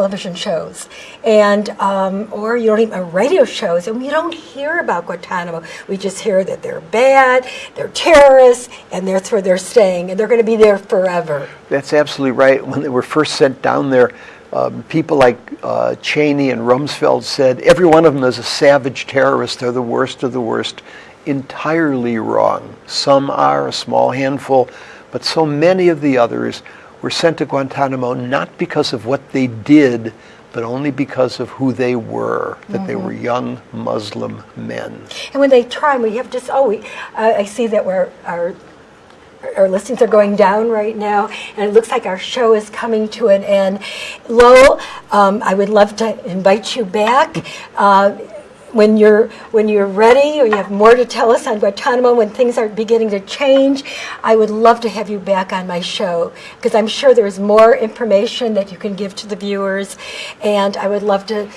television shows, and um, or you don't even radio shows, and we don't hear about Guantanamo. We just hear that they're bad, they're terrorists, and that's where they're staying, and they're going to be there forever. That's absolutely right. When they were first sent down there, um, people like uh, Cheney and Rumsfeld said every one of them is a savage terrorist. They're the worst of the worst. Entirely wrong. Some are, a small handful, but so many of the others were sent to Guantanamo not because of what they did, but only because of who they were, that mm-hmm. they were young Muslim men. And when they try, we have just, oh, we, uh, I see that we're, our, our listings are going down right now, and it looks like our show is coming to an end. Lowell, um, I would love to invite you back. Uh, when you're when you're ready or you have more to tell us on Guantanamo when things are beginning to change, I would love to have you back on my show because I'm sure there is more information that you can give to the viewers, and I would love to.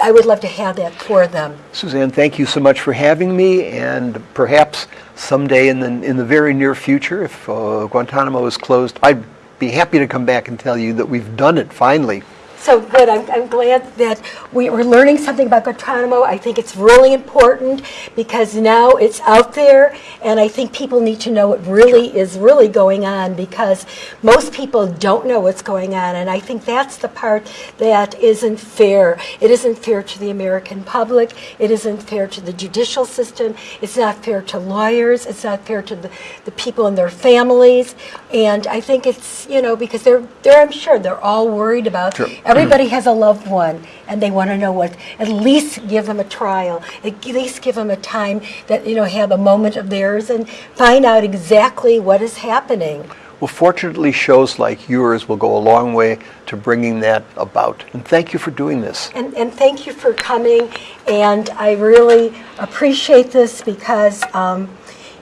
I would love to have that for them. Suzanne, thank you so much for having me, and perhaps someday in the in the very near future, if uh, Guantanamo is closed, I'd be happy to come back and tell you that we've done it finally. So good. I'm, I'm glad that we, are learning something about Guantanamo. I think it's really important because now it's out there, and I think people need to know what really is really going on because most people don't know what's going on, and I think that's the part that isn't fair. It isn't fair to the American public. It isn't fair to the judicial system. It's not fair to lawyers. It's not fair to the, the people and their families. And I think it's, you know, because they're, they're I'm sure they're all worried about sure Everybody has a loved one, and they want to know what. At least give them a trial. At least give them a time that you know have a moment of theirs and find out exactly what is happening. Well, fortunately, shows like yours will go a long way to bringing that about. And thank you for doing this. And, and thank you for coming. And I really appreciate this because. Um,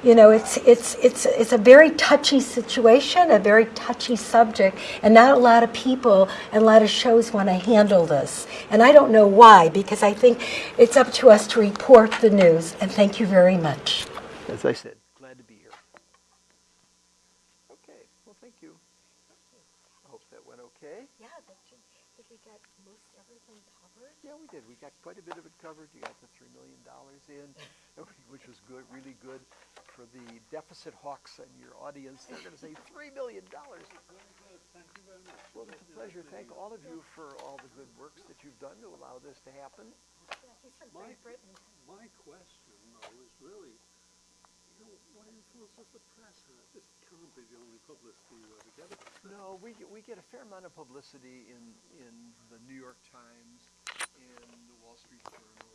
you know, it's, it's, it's, it's a very touchy situation, a very touchy subject, and not a lot of people and a lot of shows want to handle this. And I don't know why, because I think it's up to us to report the news. And thank you very much. As I said, glad to be here. Okay, well, thank you. I hope that went okay. Yeah, did we get most everything covered? Yeah, we did. We got quite a bit of it covered. You got the $3 million in, which was good, really good for the deficit hawks in your audience. They're going to say $3 million. Thank you very much. Well, it's a pleasure. Thank all of you for all the good works that you've done to allow this to happen. My, My question, though, is really, you know, what influence does the press have? This can't be the only publicity you ever get. No, we, we get a fair amount of publicity in, in the New York Times, in the Wall Street Journal,